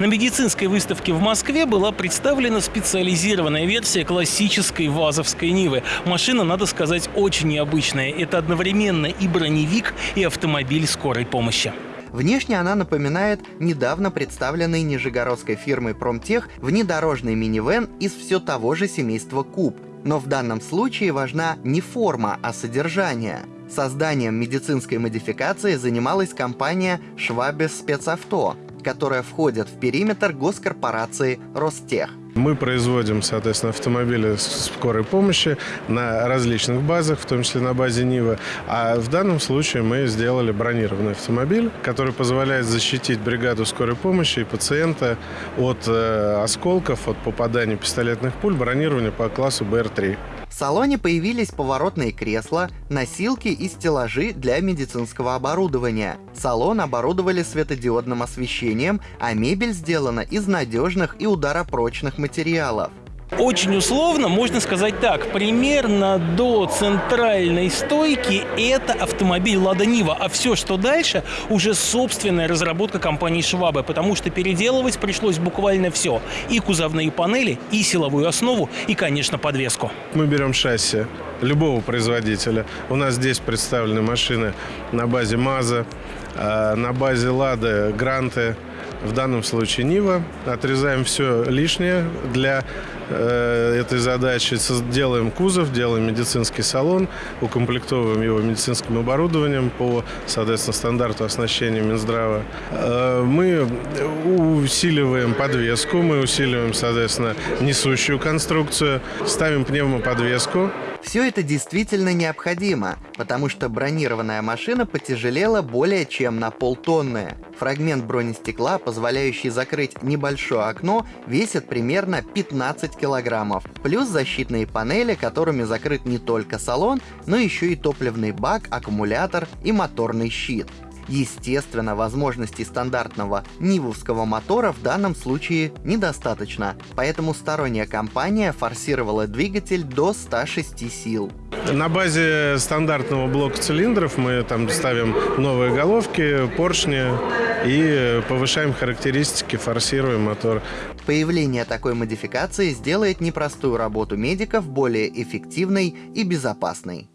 На медицинской выставке в Москве была представлена специализированная версия классической ВАЗовской Нивы. Машина, надо сказать, очень необычная. Это одновременно и броневик, и автомобиль скорой помощи. Внешне она напоминает недавно представленный нижегородской фирмой Промтех внедорожный минивэн из все того же семейства Куб. Но в данном случае важна не форма, а содержание. Созданием медицинской модификации занималась компания Schwabes Спецавто, которая входит в периметр госкорпорации Ростех. Мы производим, соответственно, автомобили скорой помощи на различных базах, в том числе на базе Нива. А в данном случае мы сделали бронированный автомобиль, который позволяет защитить бригаду скорой помощи и пациента от э, осколков, от попадания пистолетных пуль, бронирования по классу БР-3. В салоне появились поворотные кресла, носилки и стеллажи для медицинского оборудования. Салон оборудовали светодиодным освещением, а мебель сделана из надежных и ударопрочных материалов. Очень условно можно сказать так. Примерно до центральной стойки это автомобиль «Лада Нива», а все, что дальше, уже собственная разработка компании «Швабы», потому что переделывать пришлось буквально все. И кузовные панели, и силовую основу, и, конечно, подвеску. Мы берем шасси любого производителя. У нас здесь представлены машины на базе МАЗа, а, на базе «Лады», «Гранты», в данном случае Нива. Отрезаем все лишнее для э, этой задачи. Делаем кузов, делаем медицинский салон, укомплектовываем его медицинским оборудованием по, соответственно, стандарту оснащения Минздрава. Э, мы усиливаем подвеску, мы усиливаем, соответственно, несущую конструкцию, ставим пневмоподвеску, все это действительно необходимо, потому что бронированная машина потяжелела более чем на полтонны. Фрагмент бронестекла, позволяющий закрыть небольшое окно, весит примерно 15 килограммов. Плюс защитные панели, которыми закрыт не только салон, но еще и топливный бак, аккумулятор и моторный щит. Естественно, возможностей стандартного нивовского мотора в данном случае недостаточно, поэтому сторонняя компания форсировала двигатель до 106 сил. На базе стандартного блока цилиндров мы там ставим новые головки, поршни и повышаем характеристики, форсируем мотор. Появление такой модификации сделает непростую работу медиков более эффективной и безопасной.